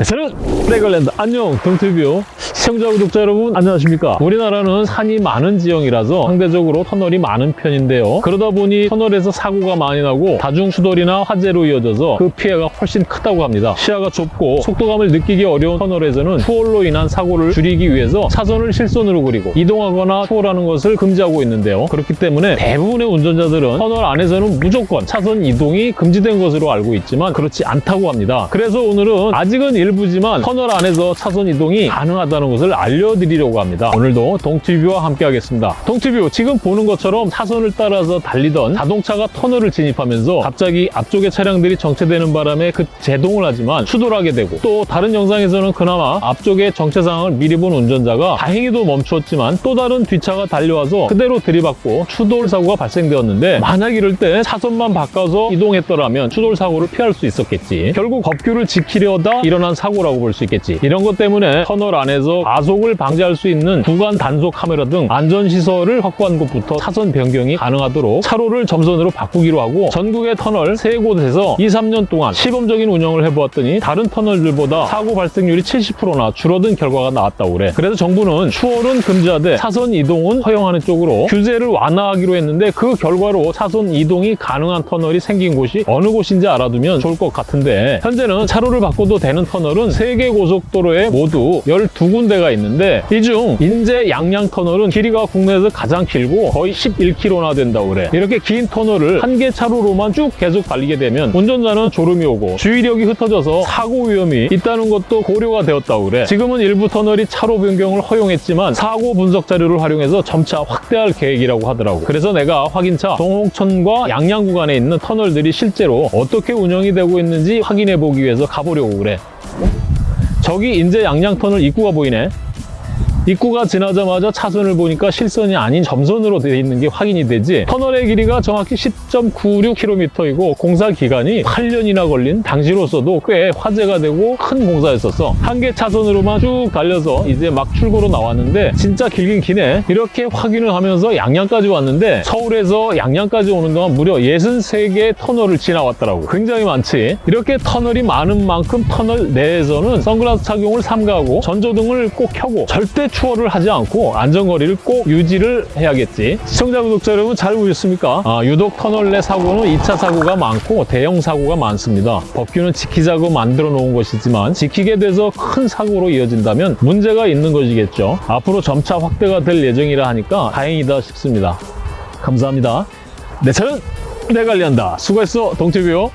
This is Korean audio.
네, 저는 레걸랜드. 안녕 동티뷰 시청자 구독자 여러분 안녕하십니까? 우리나라는 산이 많은 지형이라서 상대적으로 터널이 많은 편인데요. 그러다 보니 터널에서 사고가 많이 나고 다중 추돌이나 화재로 이어져서 그 피해가 훨씬 크다고 합니다. 시야가 좁고 속도감을 느끼기 어려운 터널에서는 추월로 인한 사고를 줄이기 위해서 차선을 실선으로 그리고 이동하거나 추월하는 것을 금지하고 있는데요. 그렇기 때문에 대부분의 운전자들은 터널 안에서는 무조건 차선 이동이 금지된 것으로 알고 있지만 그렇지 않다고 합니다. 그래서 오늘은 아직은 일 부지만 터널 안에서 차선 이동이 가능하다는 것을 알려드리려고 합니다. 오늘도 동티뷰와 함께 하겠습니다. 동티뷰 지금 보는 것처럼 차선을 따라서 달리던 자동차가 터널을 진입하면서 갑자기 앞쪽의 차량들이 정체되는 바람에 그 제동을 하지만 추돌하게 되고 또 다른 영상에서는 그나마 앞쪽의 정체 상황을 미리 본 운전자가 다행히도 멈추었지만 또 다른 뒷차가 달려와서 그대로 들이받고 추돌 사고가 발생되었는데 만약 이럴 때 차선만 바꿔서 이동했더라면 추돌 사고를 피할 수 있었겠지. 결국 법규를 지키려다 일어난 사고라고 볼 수 있겠지. 이런 것 때문에 터널 안에서 가속을 방지할 수 있는 구간 단속 카메라 등 안전시설을 확보한 곳부터 차선 변경이 가능하도록 차로를 점선으로 바꾸기로 하고 전국의 터널 세곳에서 2, 3년 동안 시범적인 운영을 해보았더니 다른 터널들보다 사고 발생률이 70%나 줄어든 결과가 나왔다고 그래. 그래서 정부는 추월은 금지하되 차선 이동은 허용하는 쪽으로 규제를 완화하기로 했는데 그 결과로 차선 이동이 가능한 터널이 생긴 곳이 어느 곳인지 알아두면 좋을 것 같은데 현재는 차로를 바꿔도 되는 터널 은 세계 고속도로에 모두 12군데가 있는데 이 중 인제 양양 터널은 길이가 국내에서 가장 길고 거의 11km나 된다고 그래. 이렇게 긴 터널을 한 개 차로로만 쭉 계속 달리게 되면 운전자는 졸음이 오고 주의력이 흩어져서 사고 위험이 있다는 것도 고려가 되었다고 그래. 지금은 일부 터널이 차로 변경을 허용했지만 사고 분석 자료를 활용해서 점차 확대할 계획이라고 하더라고. 그래서 내가 확인차 동홍천과 양양 구간에 있는 터널들이 실제로 어떻게 운영이 되고 있는지 확인해 보기 위해서 가보려고 그래. 저기 인제 양양터널 입구가 보이네. 입구가 지나자마자 차선을 보니까 실선이 아닌 점선으로 되어 있는 게 확인이 되지. 터널의 길이가 정확히 10.96km이고 공사 기간이 8년이나 걸린 당시로서도 꽤 화제가 되고 큰 공사였었어. 한 개 차선으로만 쭉 달려서 이제 막 출고로 나왔는데 진짜 길긴 기네. 이렇게 확인을 하면서 양양까지 왔는데 서울에서 양양까지 오는 동안 무려 63개 터널을 지나왔더라고. 굉장히 많지. 이렇게 터널이 많은 만큼 터널 내에서는 선글라스 착용을 삼가하고 전조등을 꼭 켜고 절대 추월을 하지 않고 안전거리를 꼭 유지를 해야겠지. 시청자, 구독자 여러분 잘 보셨습니까? 아, 유독 터널 내 사고는 2차 사고가 많고 대형 사고가 많습니다. 법규는 지키자고 만들어 놓은 것이지만 지키게 돼서 큰 사고로 이어진다면 문제가 있는 것이겠죠. 앞으로 점차 확대가 될 예정이라 하니까 다행이다 싶습니다. 감사합니다. 내 차는 내 관리한다. 수고했어, 동태뷰.